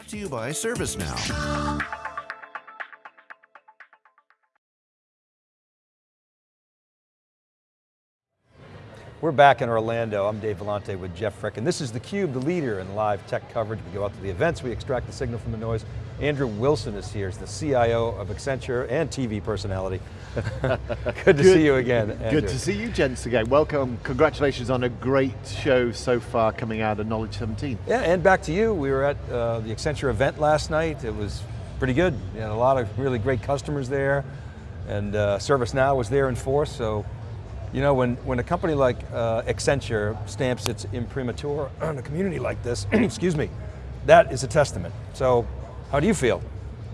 Brought to you by ServiceNow. We're back in Orlando. I'm Dave Vellante with Jeff Frick, and this is theCUBE, the leader in live tech coverage. We go out to the events, we extract the signal from the noise. Andrew Wilson is here, he's the CIO of Accenture and TV personality. good to good, see you again, Andrew. Good to see you gents again. Welcome, congratulations on a great show so far coming out of Knowledge 17. Yeah, and back to you. We were at uh, the Accenture event last night. It was pretty good. You had a lot of really great customers there, and uh, ServiceNow was there in force, so you know, when, when a company like uh, Accenture stamps its imprimatur on a community like this, excuse me, that is a testament. So, how do you feel?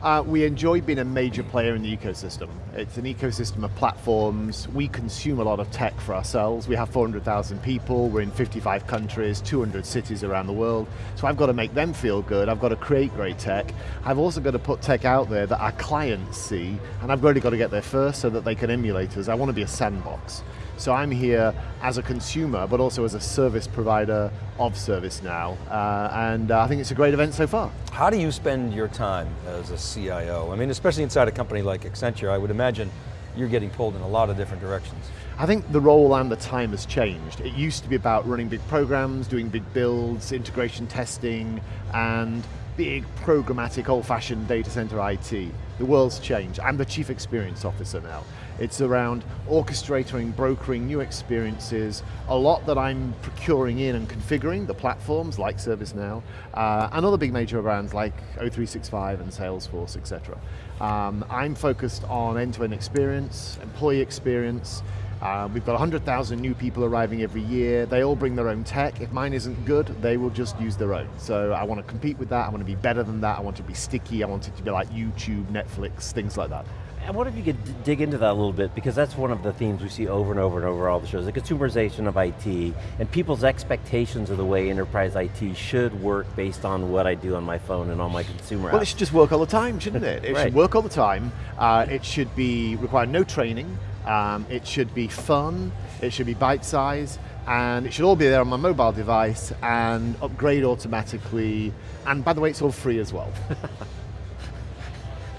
Uh, we enjoy being a major player in the ecosystem. It's an ecosystem of platforms. We consume a lot of tech for ourselves. We have 400,000 people, we're in 55 countries, 200 cities around the world. So I've got to make them feel good, I've got to create great tech. I've also got to put tech out there that our clients see, and I've really got to get there first so that they can emulate us. I want to be a sandbox. So I'm here as a consumer, but also as a service provider of ServiceNow, uh, and uh, I think it's a great event so far. How do you spend your time as a CIO? I mean, especially inside a company like Accenture, I would imagine you're getting pulled in a lot of different directions. I think the role and the time has changed. It used to be about running big programs, doing big builds, integration testing, and big programmatic old-fashioned data center IT. The world's changed. I'm the chief experience officer now. It's around orchestrating, brokering new experiences, a lot that I'm procuring in and configuring, the platforms like ServiceNow, uh, and other big major brands like O365 and Salesforce, etc. Um, I'm focused on end-to-end -end experience, employee experience, uh, we've got 100,000 new people arriving every year. They all bring their own tech. If mine isn't good, they will just use their own. So I want to compete with that. I want to be better than that. I want to be sticky. I want it to be like YouTube, Netflix, things like that. I wonder if you could dig into that a little bit, because that's one of the themes we see over and over and over all the shows, the consumerization of IT, and people's expectations of the way enterprise IT should work based on what I do on my phone and on my consumer Well, apps. it should just work all the time, shouldn't it? It right. should work all the time. Uh, it should be require no training. Um, it should be fun, it should be bite-sized, and it should all be there on my mobile device and upgrade automatically. And by the way, it's all free as well. A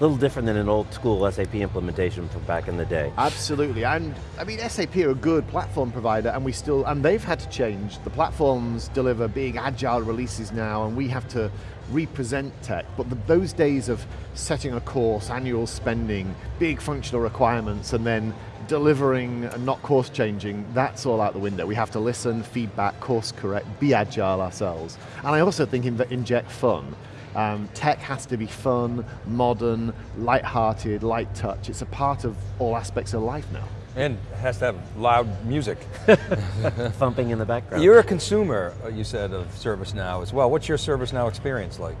little different than an old school SAP implementation from back in the day. Absolutely, and I mean SAP are a good platform provider and we still, and they've had to change. The platforms deliver big agile releases now and we have to represent tech, but the, those days of setting a course, annual spending, big functional requirements, and then delivering and not course changing, that's all out the window. We have to listen, feedback, course correct, be agile ourselves. And I also think inject fun. Um, tech has to be fun, modern, light-hearted, light touch. It's a part of all aspects of life now. And has to have loud music. Thumping in the background. You're a consumer, uh, you said, of ServiceNow as well. What's your ServiceNow experience like?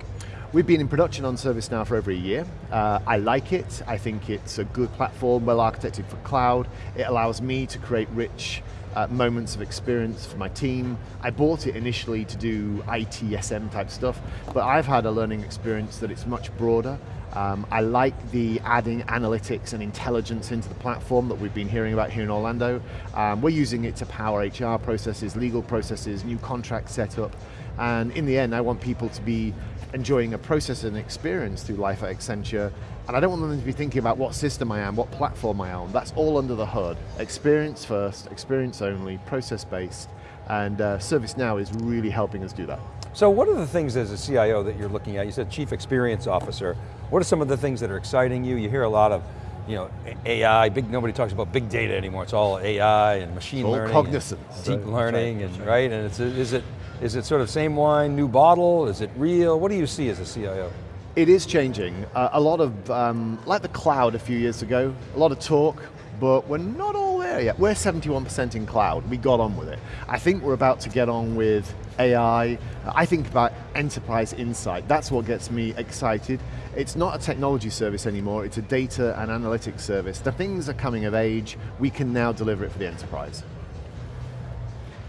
We've been in production on ServiceNow for over a year. Uh, I like it. I think it's a good platform, well architected for cloud. It allows me to create rich uh, moments of experience for my team. I bought it initially to do ITSM type stuff, but I've had a learning experience that it's much broader. Um, I like the adding analytics and intelligence into the platform that we've been hearing about here in Orlando. Um, we're using it to power HR processes, legal processes, new contract setup, and in the end I want people to be enjoying a process and experience through life at Accenture, and I don't want them to be thinking about what system I am, what platform I am. That's all under the hood. Experience first, experience only, process-based, and uh, ServiceNow is really helping us do that. So what are the things as a CIO that you're looking at? You said Chief Experience Officer. What are some of the things that are exciting you? You hear a lot of you know, AI, big, nobody talks about big data anymore. It's all AI and machine all learning. cognizance. Deep right. learning, right. and right, and it's, is it, is it sort of same wine, new bottle? Is it real? What do you see as a CIO? It is changing. Uh, a lot of, um, like the cloud a few years ago, a lot of talk, but we're not all there yet. We're 71% in cloud, we got on with it. I think we're about to get on with AI. I think about enterprise insight. That's what gets me excited. It's not a technology service anymore, it's a data and analytics service. The things are coming of age, we can now deliver it for the enterprise.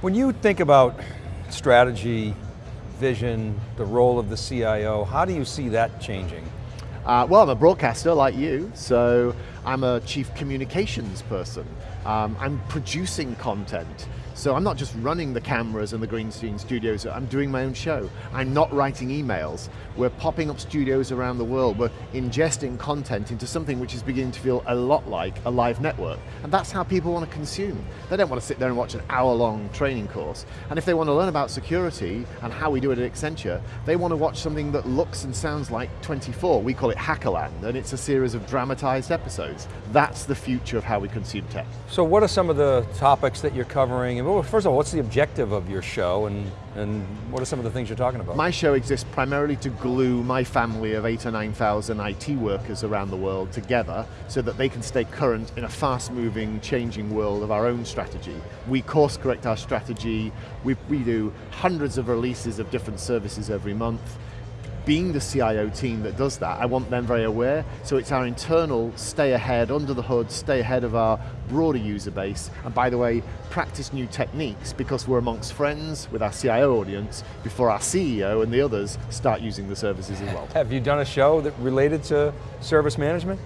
When you think about strategy, vision, the role of the CIO, how do you see that changing? Uh, well, I'm a broadcaster like you, so I'm a chief communications person. Um, I'm producing content. So I'm not just running the cameras and the green screen studios, I'm doing my own show. I'm not writing emails. We're popping up studios around the world. We're ingesting content into something which is beginning to feel a lot like a live network. And that's how people want to consume. They don't want to sit there and watch an hour long training course. And if they want to learn about security and how we do it at Accenture, they want to watch something that looks and sounds like 24. We call it Hackerland, and it's a series of dramatized episodes. That's the future of how we consume tech. So what are some of the topics that you're covering? Well, first of all, what's the objective of your show and, and what are some of the things you're talking about? My show exists primarily to glue my family of eight or 9,000 IT workers around the world together so that they can stay current in a fast moving, changing world of our own strategy. We course correct our strategy, we, we do hundreds of releases of different services every month, being the CIO team that does that, I want them very aware, so it's our internal stay ahead, under the hood, stay ahead of our broader user base, and by the way, practice new techniques because we're amongst friends with our CIO audience before our CEO and the others start using the services as well. Have you done a show that related to service management?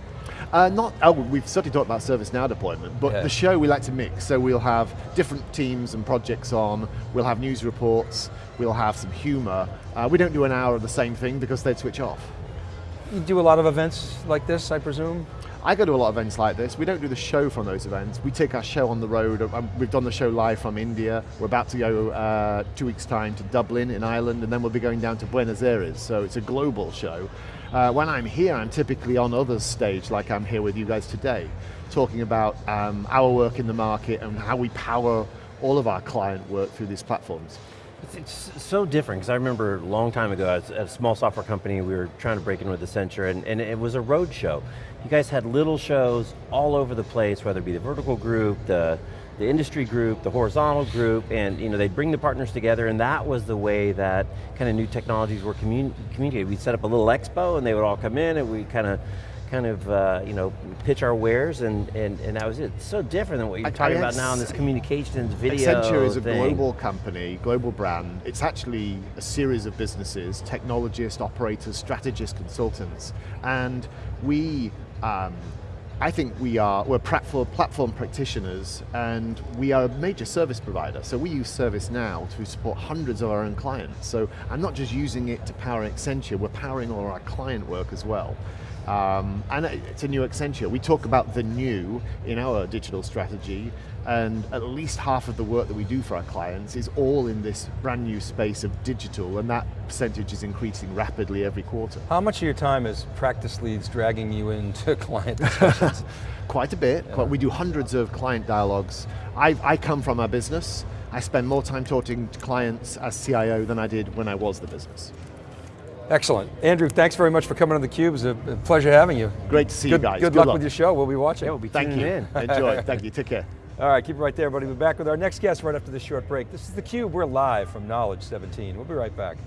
Uh, not, oh, we've certainly talked about ServiceNow deployment, but yeah. the show we like to mix. So we'll have different teams and projects on, we'll have news reports, we'll have some humor. Uh, we don't do an hour of the same thing because they'd switch off. You do a lot of events like this, I presume? I go to a lot of events like this. We don't do the show from those events. We take our show on the road. Um, we've done the show live from India. We're about to go uh, two weeks time to Dublin in Ireland, and then we'll be going down to Buenos Aires. So it's a global show. Uh, when I'm here, I'm typically on others' stage, like I'm here with you guys today, talking about um, our work in the market and how we power all of our client work through these platforms. It's, it's so different, because I remember a long time ago, at a small software company, we were trying to break in with Accenture, and, and it was a road show. You guys had little shows all over the place, whether it be the vertical group, the the industry group, the horizontal group, and you know, they'd bring the partners together and that was the way that kind of new technologies were commun communicated. We'd set up a little expo and they would all come in and we kind of kind of uh, you know pitch our wares and, and, and that was it. It's so different than what you're I, talking I about now in this communications video Accenture is a thing. global company, global brand. It's actually a series of businesses, technologists, operators, strategists, consultants, and we um, I think we are, we're platform, platform practitioners and we are a major service provider. So we use ServiceNow to support hundreds of our own clients. So I'm not just using it to power Accenture, we're powering all our client work as well. Um, and it's a new Accenture. We talk about the new in our digital strategy, and at least half of the work that we do for our clients is all in this brand new space of digital, and that percentage is increasing rapidly every quarter. How much of your time is practice leads dragging you into client discussions? Quite a bit. Yeah. We do hundreds of client dialogues. I, I come from our business. I spend more time talking to clients as CIO than I did when I was the business. Excellent. Andrew, thanks very much for coming on theCUBE. It was a pleasure having you. Great to see good, you guys. Good, good luck, luck, with your show. We'll be watching. Yeah, we'll be Thank tuning you. in. Enjoy. Thank you. Take care. All right, keep it right there, buddy. We'll be back with our next guest right after this short break. This is theCUBE. We're live from Knowledge 17. We'll be right back.